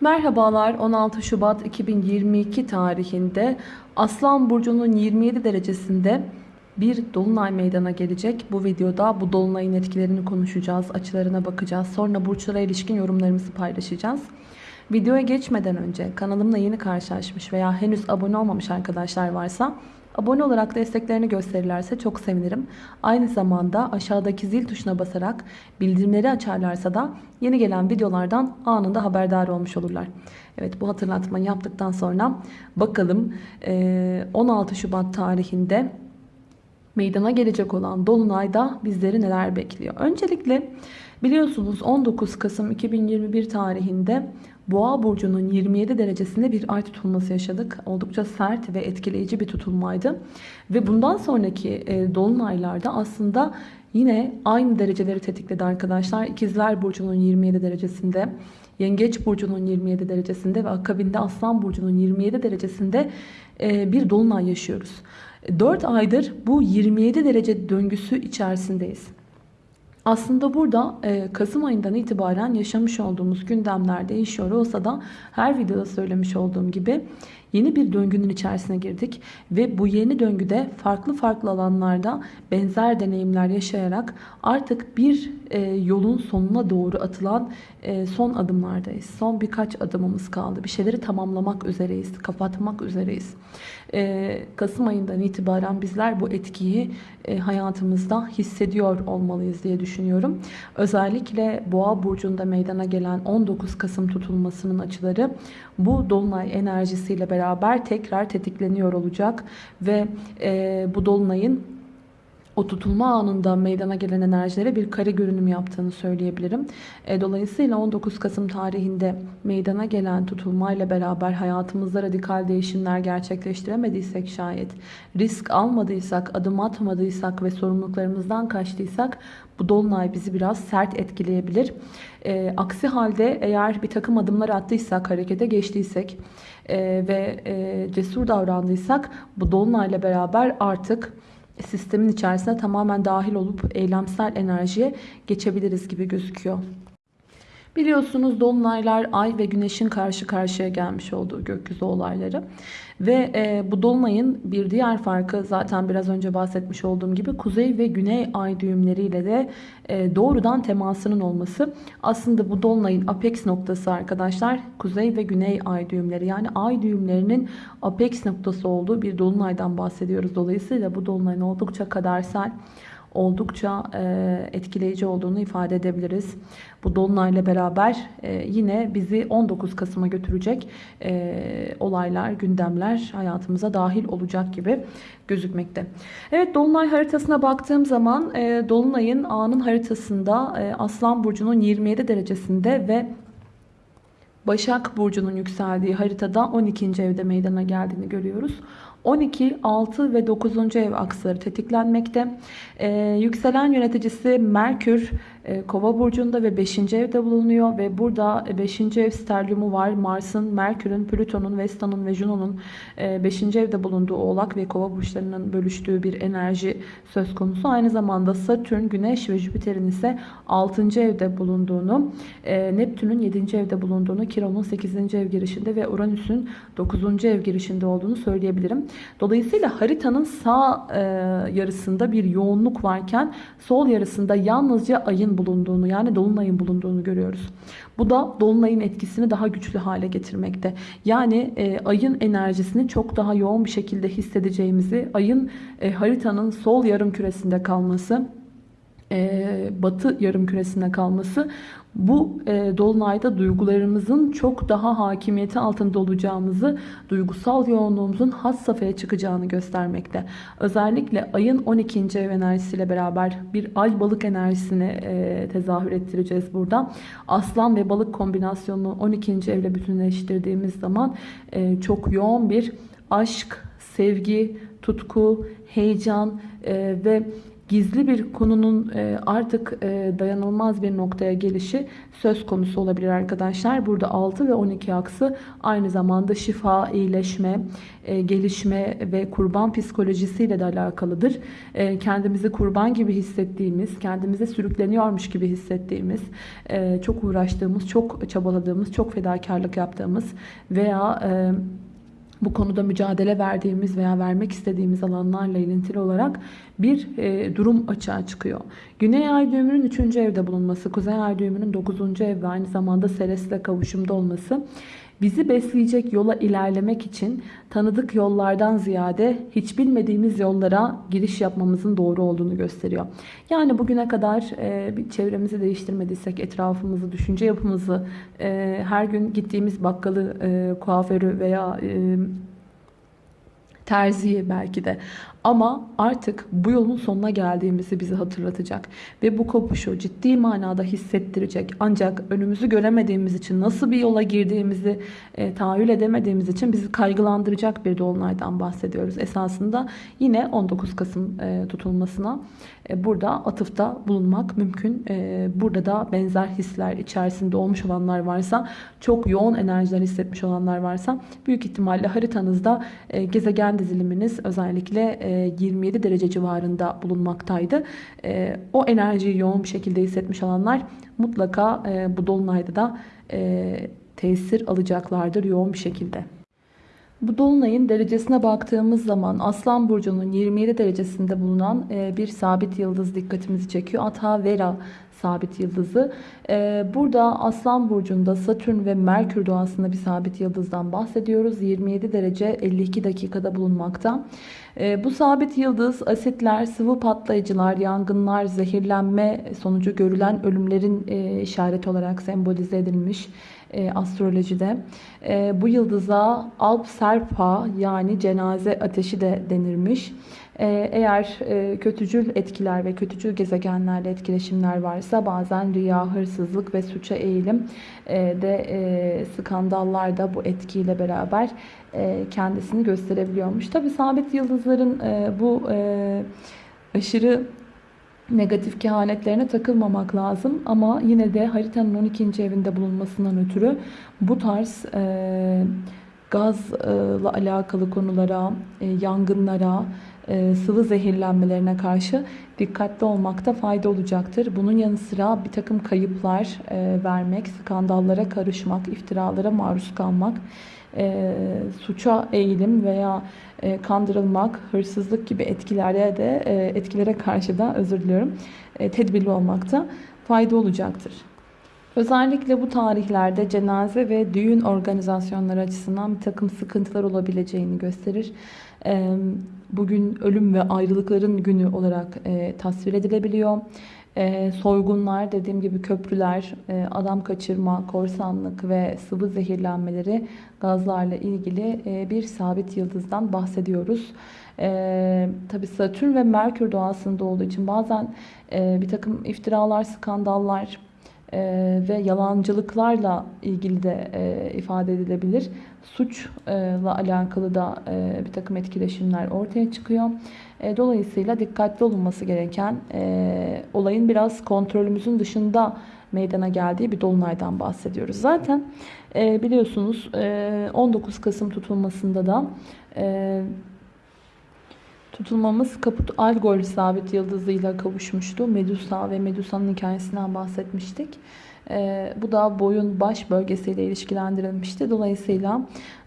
Merhabalar 16 Şubat 2022 tarihinde Aslan Burcu'nun 27 derecesinde bir dolunay meydana gelecek. Bu videoda bu dolunayın etkilerini konuşacağız, açılarına bakacağız. Sonra burçlara ilişkin yorumlarımızı paylaşacağız. Videoya geçmeden önce kanalımla yeni karşılaşmış veya henüz abone olmamış arkadaşlar varsa abone olarak desteklerini gösterirlerse çok sevinirim. Aynı zamanda aşağıdaki zil tuşuna basarak bildirimleri açarlarsa da yeni gelen videolardan anında haberdar olmuş olurlar. Evet bu hatırlatmayı yaptıktan sonra bakalım 16 Şubat tarihinde meydana gelecek olan Dolunay'da bizleri neler bekliyor? Öncelikle biliyorsunuz 19 Kasım 2021 tarihinde Boğa burcunun 27 derecesinde bir ay tutulması yaşadık. Oldukça sert ve etkileyici bir tutulmaydı. Ve bundan sonraki e, dolunaylarda aslında yine aynı dereceleri tetikledi arkadaşlar. İkizler burcunun 27 derecesinde, Yengeç burcunun 27 derecesinde ve akabinde Aslan burcunun 27 derecesinde e, bir dolunay yaşıyoruz. 4 aydır bu 27 derece döngüsü içerisindeyiz. Aslında burada e, Kasım ayından itibaren yaşamış olduğumuz gündemler değişiyor olsa da her videoda söylemiş olduğum gibi yeni bir döngünün içerisine girdik ve bu yeni döngüde farklı farklı alanlarda benzer deneyimler yaşayarak artık bir e, yolun sonuna doğru atılan e, son adımlardayız. Son birkaç adımımız kaldı. Bir şeyleri tamamlamak üzereyiz, kapatmak üzereyiz. E, Kasım ayından itibaren bizler bu etkiyi e, hayatımızda hissediyor olmalıyız diye düşünüyorum. Özellikle Boğa burcunda meydana gelen 19 Kasım tutulmasının açıları bu dolunay enerjisiyle beraber tekrar tetikleniyor olacak ve e, bu dolunayın o tutulma anında meydana gelen enerjilere bir kare görünüm yaptığını söyleyebilirim. E, dolayısıyla 19 Kasım tarihinde meydana gelen tutulmayla beraber hayatımızda radikal değişimler gerçekleştiremediysek şayet, risk almadıysak, adım atmadıysak ve sorumluluklarımızdan kaçtıysak bu dolunay bizi biraz sert etkileyebilir. E, aksi halde eğer bir takım adımlar attıysak, harekete geçtiysek e, ve e, cesur davrandıysak bu dolunayla beraber artık sistemin içerisine tamamen dahil olup eylemsel enerjiye geçebiliriz gibi gözüküyor. Biliyorsunuz dolunaylar ay ve güneşin karşı karşıya gelmiş olduğu gökyüzü olayları. Ve e, bu dolunayın bir diğer farkı zaten biraz önce bahsetmiş olduğum gibi kuzey ve güney ay düğümleriyle de e, doğrudan temasının olması. Aslında bu dolunayın apex noktası arkadaşlar kuzey ve güney ay düğümleri yani ay düğümlerinin apex noktası olduğu bir dolunaydan bahsediyoruz. Dolayısıyla bu dolunayın oldukça kadersel oldukça e, etkileyici olduğunu ifade edebiliriz. Bu dolunayla beraber e, yine bizi 19 Kasım'a götürecek e, olaylar, gündemler hayatımıza dahil olacak gibi gözükmekte. Evet dolunay haritasına baktığım zaman dolunayın anın haritasında Aslan Burcu'nun 27 derecesinde ve Başak Burcu'nun yükseldiği haritada 12. evde meydana geldiğini görüyoruz. 12, 6 ve 9. ev aksları tetiklenmekte. Ee, yükselen yöneticisi Merkür Kova burcunda ve 5. evde bulunuyor ve burada 5. ev sterliumu var. Mars'ın, Merkür'ün, Plüton'un, Vesta'nın ve Juno'nun 5. E, evde bulunduğu Oğlak ve Kova burçlarının bölüştüğü bir enerji söz konusu. Aynı zamanda Satürn, Güneş ve Jüpiter'in ise 6. evde bulunduğunu, e, Neptün'ün 7. evde bulunduğunu, Kiron'un 8. ev girişinde ve Uranüs'ün 9. ev girişinde olduğunu söyleyebilirim. Dolayısıyla haritanın sağ yarısında bir yoğunluk varken sol yarısında yalnızca ayın bulunduğunu yani dolunayın bulunduğunu görüyoruz. Bu da dolunayın etkisini daha güçlü hale getirmekte. Yani e, ayın enerjisini çok daha yoğun bir şekilde hissedeceğimizi, ayın e, haritanın sol yarım küresinde kalması e, batı yarım küresinde kalması bu e, dolunayda duygularımızın çok daha hakimiyeti altında olacağımızı, duygusal yoğunluğumuzun had safhaya çıkacağını göstermekte. Özellikle ayın 12. ev enerjisiyle beraber bir ay balık enerjisini e, tezahür ettireceğiz burada. Aslan ve balık kombinasyonunu 12. evle bütünleştirdiğimiz zaman e, çok yoğun bir aşk, sevgi, tutku, heyecan e, ve gizli bir konunun e, artık e, dayanılmaz bir noktaya gelişi söz konusu olabilir arkadaşlar. Burada 6 ve 12 aksı aynı zamanda şifa, iyileşme, e, gelişme ve kurban psikolojisiyle de alakalıdır. Kendimizi kurban gibi hissettiğimiz, kendimize sürükleniyormuş gibi hissettiğimiz, çok uğraştığımız, çok çabaladığımız, çok fedakarlık yaptığımız veya bu konuda mücadele verdiğimiz veya vermek istediğimiz alanlarla ilintili olarak bir e, durum açığa çıkıyor. Güney ay düğümünün 3. evde bulunması, Kuzey ay düğümünün 9. ev ve aynı zamanda Seres'le kavuşumda olması bizi besleyecek yola ilerlemek için tanıdık yollardan ziyade hiç bilmediğimiz yollara giriş yapmamızın doğru olduğunu gösteriyor. Yani bugüne kadar e, çevremizi değiştirmediysek, etrafımızı, düşünce yapımızı, e, her gün gittiğimiz bakkalı, e, kuaförü veya e, terziyi belki de. Ama artık bu yolun sonuna geldiğimizi bizi hatırlatacak. Ve bu kopuşu ciddi manada hissettirecek. Ancak önümüzü göremediğimiz için, nasıl bir yola girdiğimizi e, tahayyül edemediğimiz için bizi kaygılandıracak bir dolunaydan bahsediyoruz. Esasında yine 19 Kasım e, tutulmasına e, burada atıfta bulunmak mümkün. E, burada da benzer hisler içerisinde olmuş olanlar varsa, çok yoğun enerjiler hissetmiş olanlar varsa büyük ihtimalle haritanızda e, gezegen diziliminiz özellikle 27 derece civarında bulunmaktaydı. O enerjiyi yoğun bir şekilde hissetmiş olanlar mutlaka bu dolunayda da tesir alacaklardır yoğun bir şekilde. Bu dolunayın derecesine baktığımız zaman Aslan Burcu'nun 27 derecesinde bulunan bir sabit yıldız dikkatimizi çekiyor. Ata Vera sabit yıldızı. Ee, burada Aslan Burcu'nda Satürn ve Merkür doğasında bir sabit yıldızdan bahsediyoruz. 27 derece 52 dakikada bulunmakta. Ee, bu sabit yıldız asitler, sıvı patlayıcılar, yangınlar, zehirlenme sonucu görülen ölümlerin e, işareti olarak sembolize edilmiş e, astrolojide. E, bu yıldıza Alp Serpa yani cenaze ateşi de denirmiş. Ee, eğer e, kötücül etkiler ve kötücül gezegenlerle etkileşimler varsa bazen riya, hırsızlık ve suça eğilim e, de e, skandallar da bu etkiyle beraber kendisini gösterebiliyormuş. Tabi sabit yıldızların bu aşırı negatif kehanetlerine takılmamak lazım. Ama yine de haritanın 12. evinde bulunmasından ötürü bu tarz gazla alakalı konulara, yangınlara, sıvı zehirlenmelerine karşı dikkatli olmakta fayda olacaktır. Bunun yanı sıra bir takım kayıplar e, vermek, skandallara karışmak, iftiralara maruz kalmak, e, suça eğilim veya kandırılmak, hırsızlık gibi etkilere de etkilere karşı da özür diliyorum tedbirli olmakta fayda olacaktır. Özellikle bu tarihlerde cenaze ve düğün organizasyonları açısından bir takım sıkıntılar olabileceğini gösterir. Bugün ölüm ve ayrılıkların günü olarak e, tasvir edilebiliyor. E, soygunlar, dediğim gibi köprüler, e, adam kaçırma, korsanlık ve sıvı zehirlenmeleri gazlarla ilgili bir sabit yıldızdan bahsediyoruz. E, tabii Satürn ve Merkür doğasında olduğu için bazen bir takım iftiralar, skandallar, e, ve yalancılıklarla ilgili de e, ifade edilebilir. Suçla alakalı da e, bir takım etkileşimler ortaya çıkıyor. E, dolayısıyla dikkatli olunması gereken e, olayın biraz kontrolümüzün dışında meydana geldiği bir dolunaydan bahsediyoruz. Zaten biliyorsunuz e, 19 Kasım tutulmasında da Tutulmamız Kaput Algol sabit yıldızıyla kavuşmuştu. Medusa ve Medusa'nın hikayesinden bahsetmiştik. E, bu da boyun baş bölgesiyle ilişkilendirilmişti. Dolayısıyla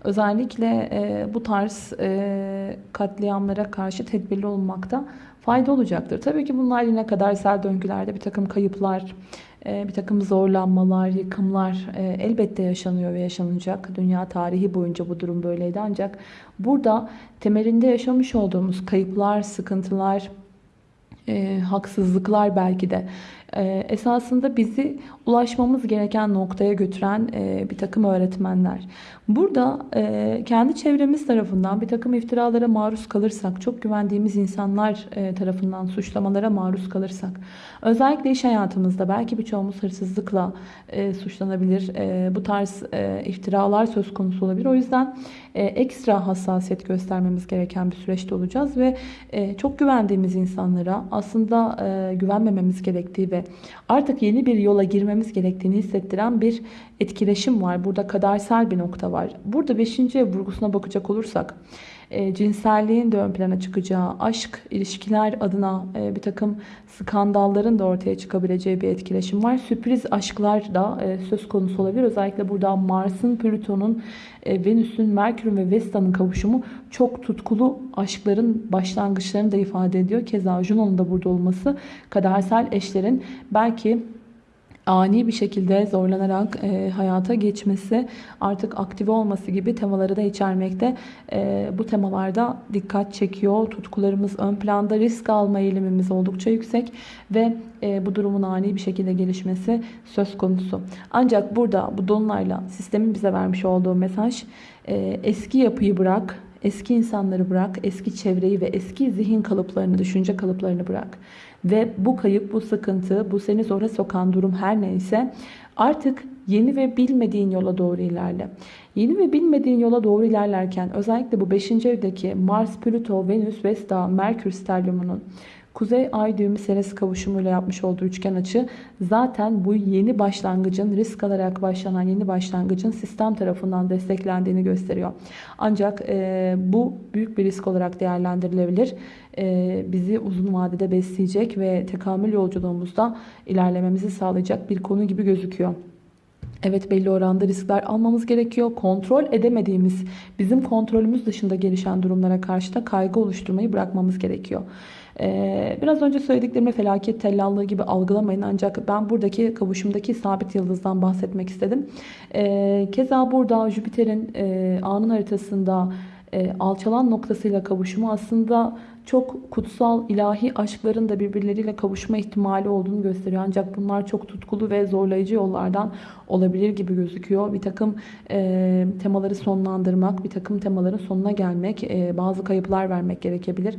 özellikle e, bu tarz e, katliamlara karşı tedbirli olmakta fayda olacaktır. Tabii ki bunlar yine kadar sel döngülerde bir takım kayıplar, e, bir takım zorlanmalar, yıkımlar e, elbette yaşanıyor ve yaşanacak. Dünya tarihi boyunca bu durum böyleydi ancak burada temelinde yaşamış olduğumuz kayıplar, sıkıntılar, e, haksızlıklar belki de e, esasında bizi ulaşmamız gereken noktaya götüren e, bir takım öğretmenler. Burada e, kendi çevremiz tarafından bir takım iftiralara maruz kalırsak, çok güvendiğimiz insanlar e, tarafından suçlamalara maruz kalırsak, özellikle iş hayatımızda belki birçoğumuz hırsızlıkla suçlanabilir. Bu tarz iftiralar söz konusu olabilir. O yüzden ekstra hassasiyet göstermemiz gereken bir süreçte olacağız ve çok güvendiğimiz insanlara aslında güvenmememiz gerektiği ve artık yeni bir yola girmemiz gerektiğini hissettiren bir etkileşim var. Burada kadersel bir nokta var. Burada 5. ev vurgusuna bakacak olursak e, cinselliğin de ön plana çıkacağı, aşk, ilişkiler adına e, bir takım skandalların da ortaya çıkabileceği bir etkileşim var. Sürpriz aşklar da e, söz konusu olabilir. Özellikle burada Mars'ın, Plüton'un, Venüs'ün, Merkür'ün ve Vesta'nın kavuşumu çok tutkulu aşkların başlangıçlarını da ifade ediyor. Keza Juno'nun da burada olması kadersel eşlerin belki ani bir şekilde zorlanarak e, hayata geçmesi, artık aktive olması gibi temaları da içermekte. E, bu temalarda dikkat çekiyor. Tutkularımız ön planda, risk alma eğilimimiz oldukça yüksek ve e, bu durumun ani bir şekilde gelişmesi söz konusu. Ancak burada bu dolunayla sistemin bize vermiş olduğu mesaj e, eski yapıyı bırak, eski insanları bırak, eski çevreyi ve eski zihin kalıplarını, düşünce kalıplarını bırak. Ve bu kayıp, bu sıkıntı, bu seni zora sokan durum her neyse artık yeni ve bilmediğin yola doğru ilerle. Yeni ve bilmediğin yola doğru ilerlerken özellikle bu 5. evdeki Mars, Plüto, Venüs, Vesta, Merkür sterlumunun Kuzey Ay düğümü seresi kavuşumuyla yapmış olduğu üçgen açı zaten bu yeni başlangıcın risk alarak başlanan yeni başlangıcın sistem tarafından desteklendiğini gösteriyor. Ancak e, bu büyük bir risk olarak değerlendirilebilir. E, bizi uzun vadede besleyecek ve tekamül yolculuğumuzda ilerlememizi sağlayacak bir konu gibi gözüküyor. Evet belli oranda riskler almamız gerekiyor. Kontrol edemediğimiz, bizim kontrolümüz dışında gelişen durumlara karşı da kaygı oluşturmayı bırakmamız gerekiyor. Ee, biraz önce söylediklerimi felaket tellallığı gibi algılamayın ancak ben buradaki kavuşumdaki sabit yıldızdan bahsetmek istedim. Ee, keza burada Jüpiter'in e, anın haritasında e, alçalan noktasıyla kavuşumu aslında çok kutsal ilahi aşkların da birbirleriyle kavuşma ihtimali olduğunu gösteriyor. Ancak bunlar çok tutkulu ve zorlayıcı yollardan olabilir gibi gözüküyor. Bir takım e, temaları sonlandırmak, bir takım temaların sonuna gelmek, e, bazı kayıplar vermek gerekebilir.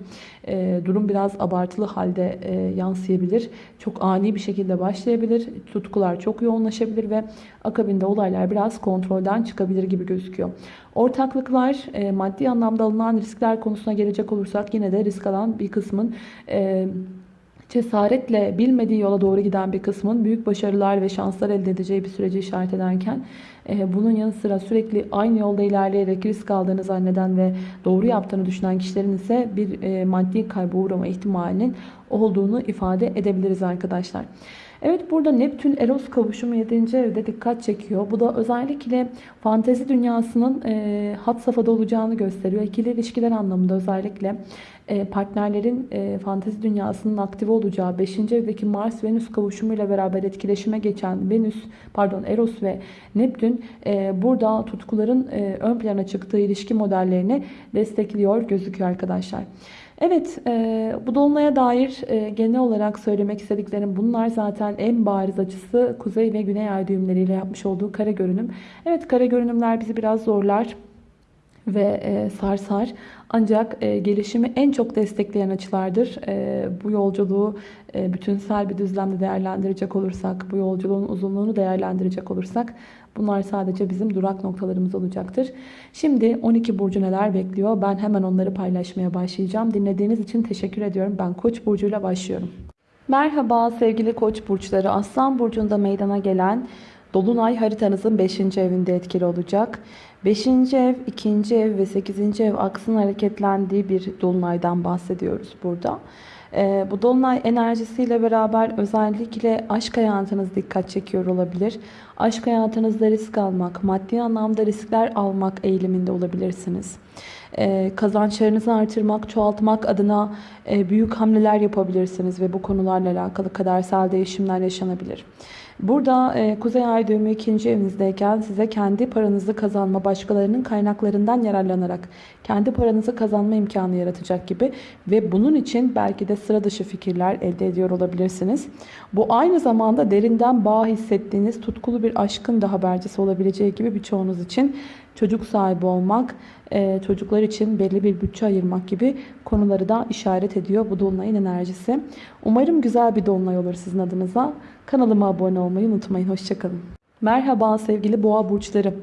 E, durum biraz abartılı halde e, yansıyabilir. Çok ani bir şekilde başlayabilir. Tutkular çok yoğunlaşabilir ve akabinde olaylar biraz kontrolden çıkabilir gibi gözüküyor. Ortaklıklar, e, maddi anlamda alınan riskler konusuna gelecek olursak yine de risk alan bir kısmın e, cesaretle bilmediği yola doğru giden bir kısmın büyük başarılar ve şanslar elde edeceği bir süreci işaret ederken e, bunun yanı sıra sürekli aynı yolda ilerleyerek risk aldığını zanneden ve doğru yaptığını düşünen kişilerin ise bir e, maddi kayba uğrama ihtimalinin olduğunu ifade edebiliriz arkadaşlar. Evet burada Neptün Eros kavuşumu 7. evde dikkat çekiyor. Bu da özellikle fantezi dünyasının e, hat safhada olacağını gösteriyor. İkili ilişkiler anlamında özellikle e, partnerlerin e, fantezi dünyasının aktive olacağı 5. evdeki Mars Venüs kavuşumuyla beraber etkileşime geçen Venüs pardon Eros ve Neptün e, burada tutkuların e, ön plana çıktığı ilişki modellerini destekliyor gözüküyor arkadaşlar. Evet, e, bu dolunaya dair e, genel olarak söylemek istediklerim bunlar. Zaten en bariz açısı kuzey ve güney ay düğümleriyle yapmış olduğu kare görünüm. Evet, kare görünümler bizi biraz zorlar ve e, sarsar. Ancak e, gelişimi en çok destekleyen açılardır. E, bu yolculuğu e, bütünsel bir düzlemde değerlendirecek olursak, bu yolculuğun uzunluğunu değerlendirecek olursak bunlar sadece bizim durak noktalarımız olacaktır. Şimdi 12 burcu neler bekliyor? Ben hemen onları paylaşmaya başlayacağım. Dinlediğiniz için teşekkür ediyorum. Ben Koç burcuyla başlıyorum. Merhaba sevgili Koç burçları. Aslan burcunda meydana gelen Dolunay haritanızın 5. evinde etkili olacak. 5. ev, 2. ev ve 8. ev aksın hareketlendiği bir dolunaydan bahsediyoruz burada. Ee, bu dolunay enerjisiyle beraber özellikle aşk hayatınız dikkat çekiyor olabilir. Aşk hayatınızda risk almak, maddi anlamda riskler almak eğiliminde olabilirsiniz. Ee, kazançlarınızı artırmak, çoğaltmak adına e, büyük hamleler yapabilirsiniz ve bu konularla alakalı kadersel değişimler yaşanabilir. Burada e, Kuzey Ay düğümü ikinci evinizdeyken size kendi paranızı kazanma, başkalarının kaynaklarından yararlanarak kendi paranızı kazanma imkanı yaratacak gibi ve bunun için belki de sıra dışı fikirler elde ediyor olabilirsiniz. Bu aynı zamanda derinden bağ hissettiğiniz tutkulu bir aşkın da habercisi olabileceği gibi birçoğunuz için çocuk sahibi olmak, e, çocuklar için belli bir bütçe ayırmak gibi konuları da işaret ediyor bu dolunayın enerjisi. Umarım güzel bir dolunay olur sizin adınıza. Kanalıma abone olmayı unutmayın. Hoşçakalın. Merhaba sevgili boğa burçları.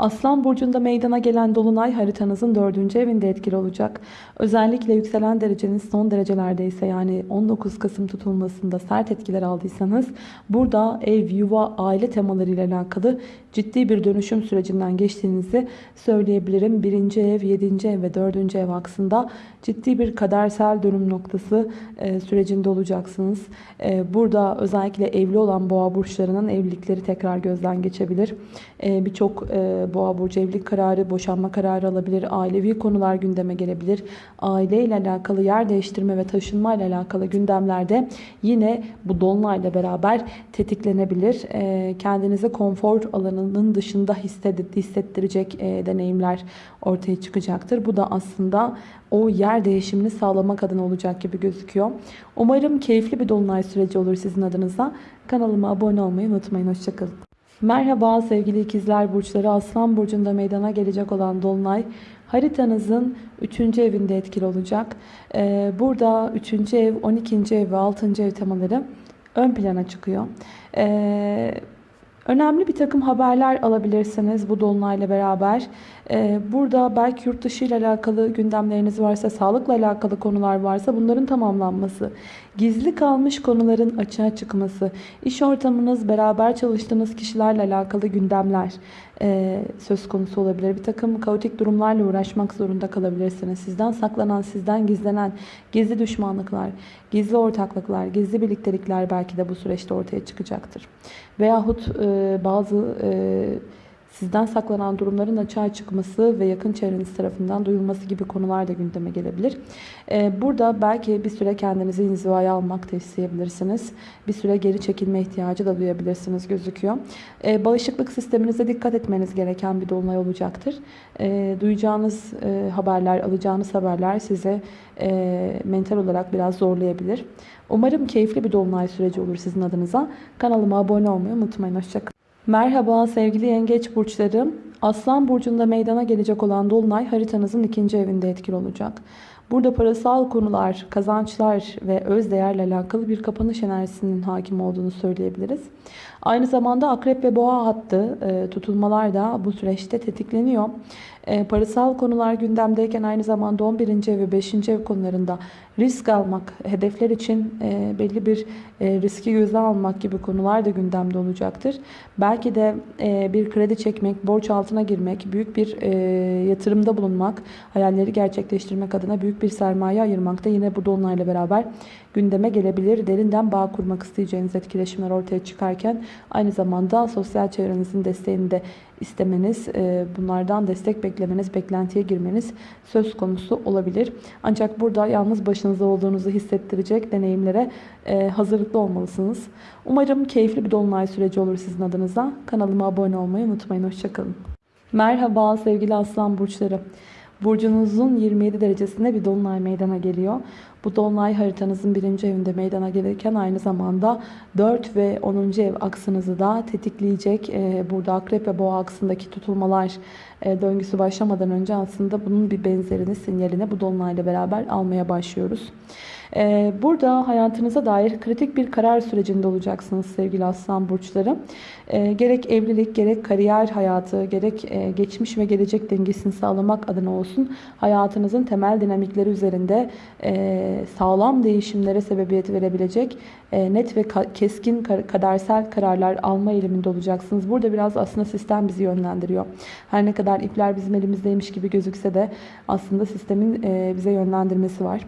Aslan burcunda meydana gelen dolunay haritanızın dördüncü evinde etkili olacak. Özellikle yükselen dereceniz son derecelerdeyse yani 19 Kasım tutulmasında sert etkiler aldıysanız burada ev, yuva, aile temaları ile alakalı ciddi bir dönüşüm sürecinden geçtiğinizi söyleyebilirim. Birinci ev, yedinci ev ve dördüncü ev aksında ciddi bir kadersel dönüm noktası e, sürecinde olacaksınız. E, burada özellikle evli olan boğa burçlarının evlilikleri tekrar gözden geçebilir. E, Birçok e, boğa burcu evlilik kararı, boşanma kararı alabilir. Ailevi konular gündeme gelebilir. Aile ile alakalı yer değiştirme ve taşınma ile alakalı gündemlerde yine bu dolunayla beraber tetiklenebilir. E, kendinizi konfor alanının dışında hissettirecek e, deneyimler ortaya çıkacaktır. Bu da aslında o yer değişimini sağlamak adına olacak gibi gözüküyor. Umarım keyifli bir dolunay süreci olur sizin adınıza. Kanalıma abone olmayı unutmayın. Hoşçakalın. Merhaba sevgili ikizler burçları. Aslan burcunda meydana gelecek olan dolunay haritanızın 3. evinde etkili olacak. Ee, burada 3. ev, 12. ev ve 6. ev temaları ön plana çıkıyor. Ee, önemli bir takım haberler alabilirsiniz bu dolunayla beraber. Ee, burada belki yurt dışı ile alakalı gündemleriniz varsa, sağlıkla alakalı konular varsa bunların tamamlanması, gizli kalmış konuların açığa çıkması, iş ortamınız, beraber çalıştığınız kişilerle alakalı gündemler e, söz konusu olabilir. Bir takım kaotik durumlarla uğraşmak zorunda kalabilirsiniz. Sizden saklanan, sizden gizlenen gizli düşmanlıklar, gizli ortaklıklar, gizli birliktelikler belki de bu süreçte ortaya çıkacaktır. Veyahut e, bazı... Sizden saklanan durumların açığa çıkması ve yakın çevreniz tarafından duyulması gibi konular da gündeme gelebilir. Ee, burada belki bir süre kendinizi inzivaya almak da isteyebilirsiniz. Bir süre geri çekilme ihtiyacı da duyabilirsiniz gözüküyor. Ee, bağışıklık sisteminize dikkat etmeniz gereken bir dolunay olacaktır. Ee, duyacağınız e, haberler, alacağınız haberler size e, mental olarak biraz zorlayabilir. Umarım keyifli bir dolunay süreci olur sizin adınıza. Kanalıma abone olmayı unutmayın. Hoşçakalın. Merhaba sevgili yengeç burçlarım. Aslan burcunda meydana gelecek olan dolunay haritanızın ikinci evinde etkili olacak. Burada parasal konular, kazançlar ve öz değerle alakalı bir kapanış enerjisinin hakim olduğunu söyleyebiliriz. Aynı zamanda akrep ve boğa hattı e, tutulmalar da bu süreçte tetikleniyor. E, parasal konular gündemdeyken aynı zamanda 11. ev ve 5. ev konularında risk almak, hedefler için e, belli bir e, riski göze almak gibi konular da gündemde olacaktır. Belki de e, bir kredi çekmek, borç altına girmek, büyük bir yatırımda bulunmak, hayalleri gerçekleştirmek adına büyük bir sermaye ayırmak da yine bu dolunayla beraber gündeme gelebilir. Derinden bağ kurmak isteyeceğiniz etkileşimler ortaya çıkarken aynı zamanda sosyal çevrenizin desteğini de istemeniz, e, bunlardan destek beklemeniz, beklentiye girmeniz söz konusu olabilir. Ancak burada yalnız başınıza olduğunuzu hissettirecek deneyimlere e, hazırlıklı olmalısınız. Umarım keyifli bir dolunay süreci olur sizin adınıza. Kanalıma abone olmayı unutmayın. Hoşçakalın. Merhaba sevgili aslan burçları. Burcunuzun 27 derecesinde bir dolunay meydana geliyor. Bu dolunay haritanızın birinci evinde meydana gelirken aynı zamanda 4 ve 10. ev aksınızı da tetikleyecek. Ee, burada akrep ve boğa aksındaki tutulmalar e, döngüsü başlamadan önce aslında bunun bir benzerini, sinyalini bu dolunayla beraber almaya başlıyoruz. Ee, burada hayatınıza dair kritik bir karar sürecinde olacaksınız sevgili aslan burçları. Ee, gerek evlilik, gerek kariyer hayatı, gerek e, geçmiş ve gelecek dengesini sağlamak adına olsun hayatınızın temel dinamikleri üzerinde e, sağlam değişimlere sebebiyet verebilecek e, net ve keskin kadersel kararlar alma eğiliminde olacaksınız. Burada biraz aslında sistem bizi yönlendiriyor. Her ne kadar ipler bizim elimizdeymiş gibi gözükse de aslında sistemin bize yönlendirmesi var.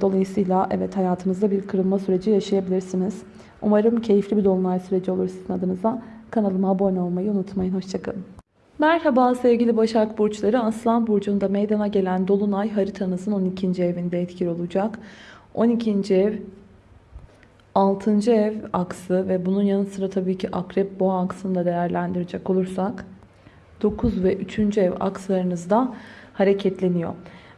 Dolayısıyla evet hayatınızda bir kırılma süreci yaşayabilirsiniz. Umarım keyifli bir dolunay süreci olur sizin adınıza. Kanalıma abone olmayı unutmayın. Hoşçakalın. Merhaba sevgili Başak Burçları. Aslan Burcu'nda meydana gelen Dolunay haritanızın 12. evinde etkili olacak. 12. ev 6. ev aksı ve bunun yanı sıra tabii ki akrep boğa aksını da değerlendirecek olursak 9 ve 3. ev akslarınızda hareketleniyor.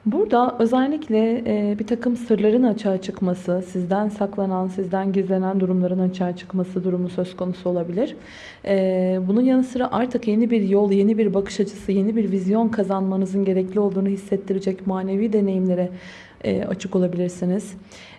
Burada özellikle e, bir takım sırların açığa çıkması, sizden saklanan, sizden gizlenen durumların açığa çıkması durumu söz konusu olabilir. E, bunun yanı sıra artık yeni bir yol, yeni bir bakış açısı, yeni bir vizyon kazanmanızın gerekli olduğunu hissettirecek manevi deneyimlere e, açık olabilirsiniz.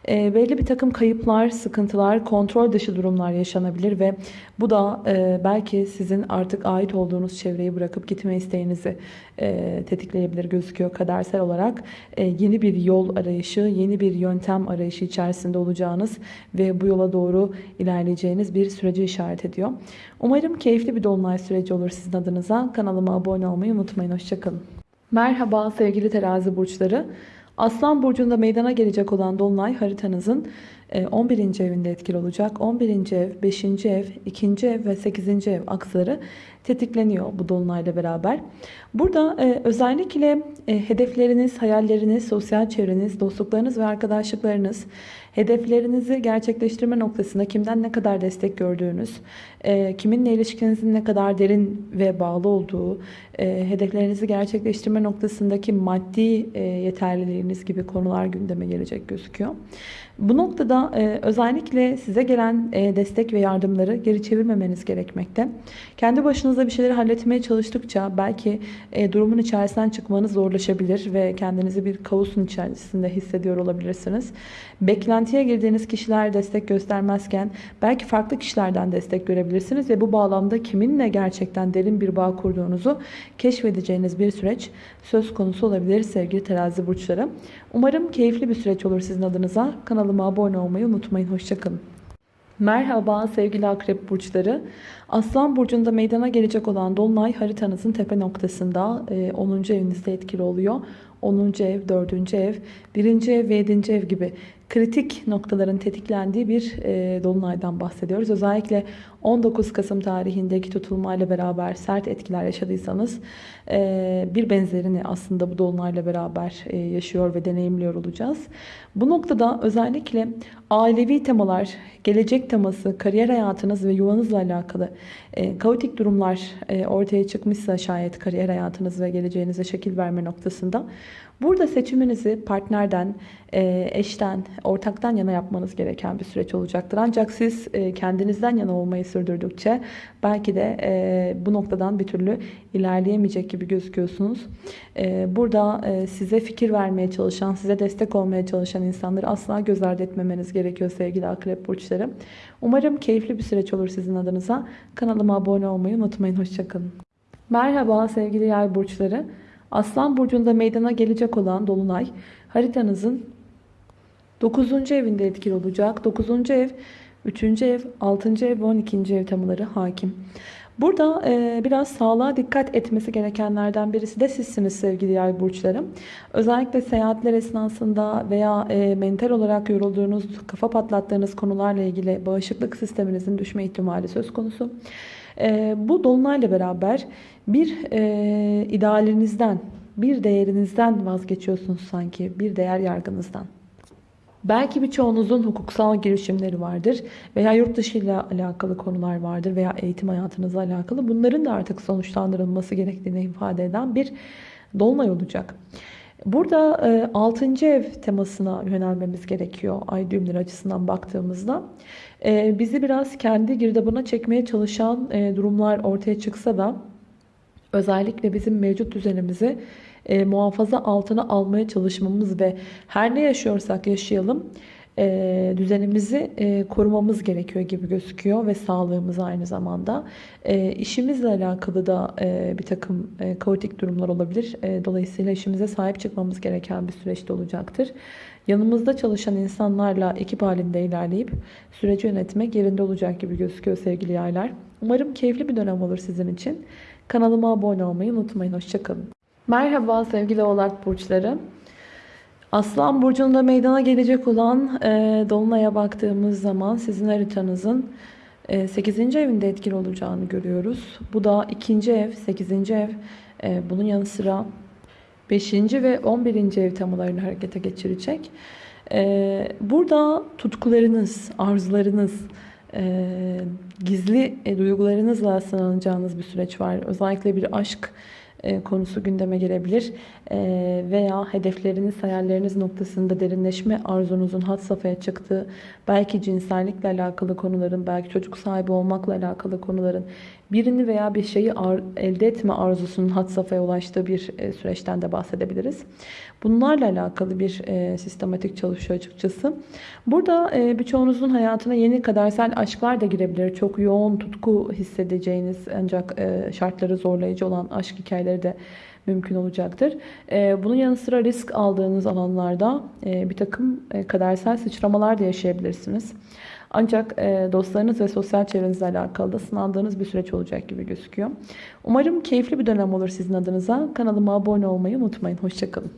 E, belli bir takım kayıplar, sıkıntılar, kontrol dışı durumlar yaşanabilir ve bu da e, belki sizin artık ait olduğunuz çevreyi bırakıp gitme isteğinizi e, tetikleyebilir gözüküyor kadersel olarak. E, yeni bir yol arayışı, yeni bir yöntem arayışı içerisinde olacağınız ve bu yola doğru ilerleyeceğiniz bir süreci işaret ediyor. Umarım keyifli bir dolunay süreci olur sizin adınıza. Kanalıma abone olmayı unutmayın. Hoşçakalın. Merhaba sevgili terazi burçları. Aslan burcunda meydana gelecek olan dolunay haritanızın 11. E, evinde etkili olacak. 11. ev, 5. ev, 2. ev ve 8. ev aksları tetikleniyor bu dolunayla beraber. Burada e, özellikle e, hedefleriniz, hayalleriniz, sosyal çevreniz, dostluklarınız ve arkadaşlıklarınız hedeflerinizi gerçekleştirme noktasında kimden ne kadar destek gördüğünüz, kiminle ilişkinizin ne kadar derin ve bağlı olduğu, hedeflerinizi gerçekleştirme noktasındaki maddi yeterliliğiniz gibi konular gündeme gelecek gözüküyor. Bu noktada e, özellikle size gelen e, destek ve yardımları geri çevirmemeniz gerekmekte. Kendi başınıza bir şeyleri halletmeye çalıştıkça belki e, durumun içerisinden çıkmanız zorlaşabilir ve kendinizi bir kaosun içerisinde hissediyor olabilirsiniz. Beklentiye girdiğiniz kişiler destek göstermezken belki farklı kişilerden destek görebilirsiniz ve bu bağlamda kiminle gerçekten derin bir bağ kurduğunuzu keşfedeceğiniz bir süreç söz konusu olabilir sevgili terazi burçları. Umarım keyifli bir süreç olur sizin adınıza. Kanalıma abone olmayı unutmayın. Hoşçakalın. Merhaba sevgili akrep burçları. Aslan burcunda meydana gelecek olan dolunay haritanızın tepe noktasında 10. E, evinizde etkili oluyor. 10. ev, 4. ev, 1. ev ve 7. ev gibi kritik noktaların tetiklendiği bir e, dolunaydan bahsediyoruz. Özellikle 19 Kasım tarihindeki tutulmayla beraber sert etkiler yaşadıysanız e, bir benzerini aslında bu dolunayla beraber e, yaşıyor ve deneyimliyor olacağız. Bu noktada özellikle ailevi temalar, gelecek teması, kariyer hayatınız ve yuvanızla alakalı e, kaotik durumlar e, ortaya çıkmışsa şayet kariyer hayatınız ve geleceğinize şekil verme noktasında Burada seçiminizi partnerden, e, eşten, ortaktan yana yapmanız gereken bir süreç olacaktır. Ancak siz e, kendinizden yana olmayı sürdürdükçe belki de e, bu noktadan bir türlü ilerleyemeyecek gibi gözüküyorsunuz. Burada size fikir vermeye çalışan, size destek olmaya çalışan insanları asla göz ardı etmemeniz gerekiyor sevgili akrep burçları. Umarım keyifli bir süreç olur sizin adınıza. Kanalıma abone olmayı unutmayın. Hoşçakalın. Merhaba sevgili yay burçları. Aslan burcunda meydana gelecek olan dolunay haritanızın 9. evinde etkili olacak. 9. ev, 3. ev, 6. ev ve 12. ev temaları hakim. Burada e, biraz sağlığa dikkat etmesi gerekenlerden birisi de sizsiniz sevgili yay burçlarım. Özellikle seyahatler esnasında veya e, mental olarak yorulduğunuz, kafa patlattığınız konularla ilgili bağışıklık sisteminizin düşme ihtimali söz konusu. E, bu dolunayla beraber bir e, idealinizden, bir değerinizden vazgeçiyorsunuz sanki, bir değer yargınızdan. Belki birçoğunuzun hukuksal girişimleri vardır veya yurt dışı ile alakalı konular vardır veya eğitim hayatınızla alakalı. Bunların da artık sonuçlandırılması gerektiğini ifade eden bir dolunay olacak. Burada 6. ev temasına yönelmemiz gerekiyor ay düğümleri açısından baktığımızda. E, bizi biraz kendi girdabına çekmeye çalışan e, durumlar ortaya çıksa da özellikle bizim mevcut düzenimizi e, muhafaza altına almaya çalışmamız ve her ne yaşıyorsak yaşayalım e, düzenimizi e, korumamız gerekiyor gibi gözüküyor ve sağlığımız aynı zamanda. E, işimizle alakalı da e, bir takım e, kaotik durumlar olabilir. E, dolayısıyla işimize sahip çıkmamız gereken bir süreçte olacaktır. Yanımızda çalışan insanlarla ekip halinde ilerleyip süreci yönetmek yerinde olacak gibi gözüküyor sevgili yaylar. Umarım keyifli bir dönem olur sizin için. Kanalıma abone olmayı unutmayın. Hoşçakalın. Merhaba sevgili oğlak burçları. Aslan burcunda meydana gelecek olan e, Dolunay'a baktığımız zaman sizin haritanızın e, 8. evinde etkili olacağını görüyoruz. Bu da 2. ev, 8. ev. E, bunun yanı sıra 5. ve 11. ev temalarını harekete geçirecek. Ee, burada tutkularınız, arzularınız, e, gizli e, duygularınızla sınanacağınız bir süreç var. Özellikle bir aşk e, konusu gündeme gelebilir. E, veya hedefleriniz, hayalleriniz noktasında derinleşme arzunuzun had safhaya çıktığı, belki cinsellikle alakalı konuların, belki çocuk sahibi olmakla alakalı konuların birini veya bir şeyi elde etme arzusunun had safhaya ulaştığı bir e, süreçten de bahsedebiliriz. Bunlarla alakalı bir e, sistematik çalışıyor açıkçası. Burada e, birçoğunuzun hayatına yeni kadersel aşklar da girebilir. Çok yoğun tutku hissedeceğiniz ancak e, şartları zorlayıcı olan aşk hikayeleri de mümkün olacaktır. E, bunun yanı sıra risk aldığınız alanlarda e, bir takım e, kadersel sıçramalar da yaşayabilirsiniz. Ancak e, dostlarınız ve sosyal çevrenizle alakalı da sınandığınız bir süreç olacak gibi gözüküyor. Umarım keyifli bir dönem olur sizin adınıza. Kanalıma abone olmayı unutmayın. Hoşçakalın.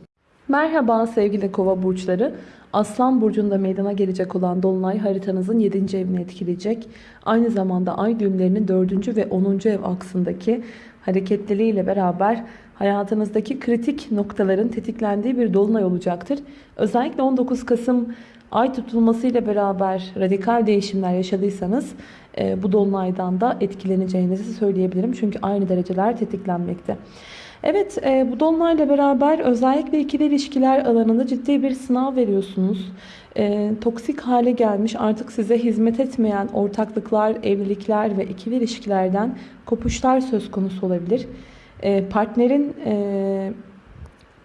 Merhaba sevgili kova burçları. Aslan burcunda meydana gelecek olan dolunay haritanızın 7. evini etkileyecek. Aynı zamanda ay düğümlerinin 4. ve 10. ev aksındaki hareketliliğiyle beraber hayatınızdaki kritik noktaların tetiklendiği bir dolunay olacaktır. Özellikle 19 Kasım ay tutulmasıyla beraber radikal değişimler yaşadıysanız e, bu dolunaydan da etkileneceğinizi söyleyebilirim. Çünkü aynı dereceler tetiklenmekte. Evet e, bu dolunayla beraber özellikle ikili ilişkiler alanında ciddi bir sınav veriyorsunuz. E, toksik hale gelmiş artık size hizmet etmeyen ortaklıklar, evlilikler ve ikili ilişkilerden kopuşlar söz konusu olabilir. E, partnerin e,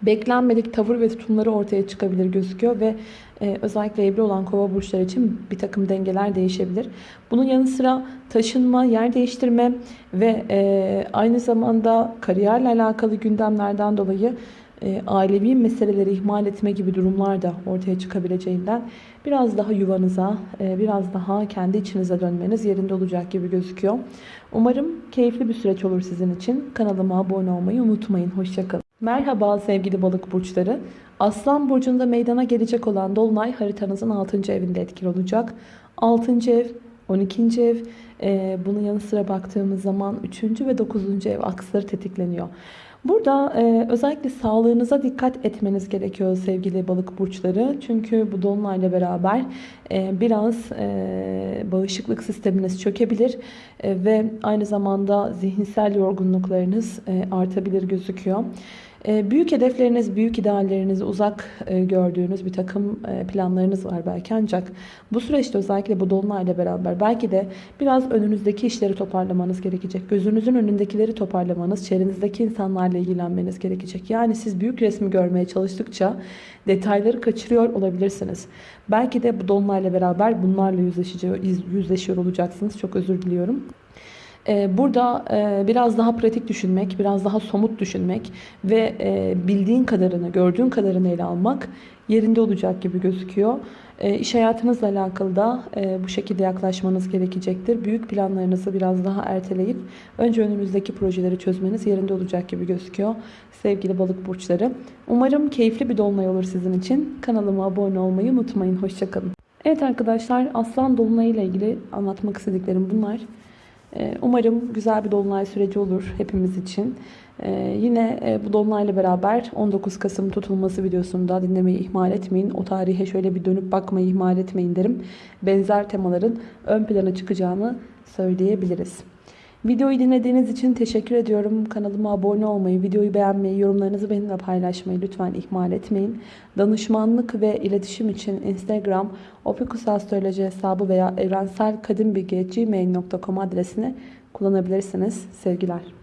beklenmedik tavır ve tutumları ortaya çıkabilir gözüküyor ve e, özellikle evli olan kova burçları için bir takım dengeler değişebilir. Bunun yanı sıra taşınma, yer değiştirme ve e, aynı zamanda kariyerle alakalı gündemlerden dolayı e, ailevi meseleleri ihmal etme gibi durumlar da ortaya çıkabileceğinden biraz daha yuvanıza, e, biraz daha kendi içinize dönmeniz yerinde olacak gibi gözüküyor. Umarım keyifli bir süreç olur sizin için. Kanalıma abone olmayı unutmayın. Hoşçakalın. Merhaba sevgili balık burçları. Aslan burcunda meydana gelecek olan dolunay haritanızın 6. evinde etkili olacak. 6. ev, 12. ev, e, bunun yanı sıra baktığımız zaman 3. ve 9. ev aksları tetikleniyor. Burada e, özellikle sağlığınıza dikkat etmeniz gerekiyor sevgili balık burçları. Çünkü bu dolunayla beraber e, biraz e, bağışıklık sisteminiz çökebilir e, ve aynı zamanda zihinsel yorgunluklarınız e, artabilir gözüküyor. E, büyük hedefleriniz, büyük ideallerinizi uzak e, gördüğünüz bir takım e, planlarınız var belki ancak bu süreçte özellikle bu dolunayla beraber belki de biraz önünüzdeki işleri toparlamanız gerekecek. Gözünüzün önündekileri toparlamanız, çevrenizdeki insanlarla ilgilenmeniz gerekecek. Yani siz büyük resmi görmeye çalıştıkça detayları kaçırıyor olabilirsiniz. Belki de bu dolunayla beraber bunlarla yüzleşiyor, yüzleşiyor olacaksınız. Çok özür diliyorum. Ee, burada e, biraz daha pratik düşünmek, biraz daha somut düşünmek ve e, bildiğin kadarını, gördüğün kadarını ele almak yerinde olacak gibi gözüküyor. E, iş hayatınızla alakalı da bu şekilde yaklaşmanız gerekecektir. Büyük planlarınızı biraz daha erteleyip önce önünüzdeki projeleri çözmeniz yerinde olacak gibi gözüküyor. Sevgili balık burçları. Umarım keyifli bir dolunay olur sizin için. Kanalıma abone olmayı unutmayın. Hoşçakalın. Evet arkadaşlar Aslan Dolunay ile ilgili anlatmak istediklerim bunlar. Ee, umarım güzel bir dolunay süreci olur hepimiz için. Ee, yine e, bu dolunayla beraber 19 Kasım tutulması videosunu da dinlemeyi ihmal etmeyin. O tarihe şöyle bir dönüp bakmayı ihmal etmeyin derim. Benzer temaların ön plana çıkacağını söyleyebiliriz. Videoyu dinlediğiniz için teşekkür ediyorum. Kanalıma abone olmayı, videoyu beğenmeyi, yorumlarınızı benimle paylaşmayı lütfen ihmal etmeyin. Danışmanlık ve iletişim için Instagram, opikusastroloji hesabı veya evrenselkadimbilgi.gmail.com adresini kullanabilirsiniz. Sevgiler.